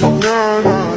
No, no.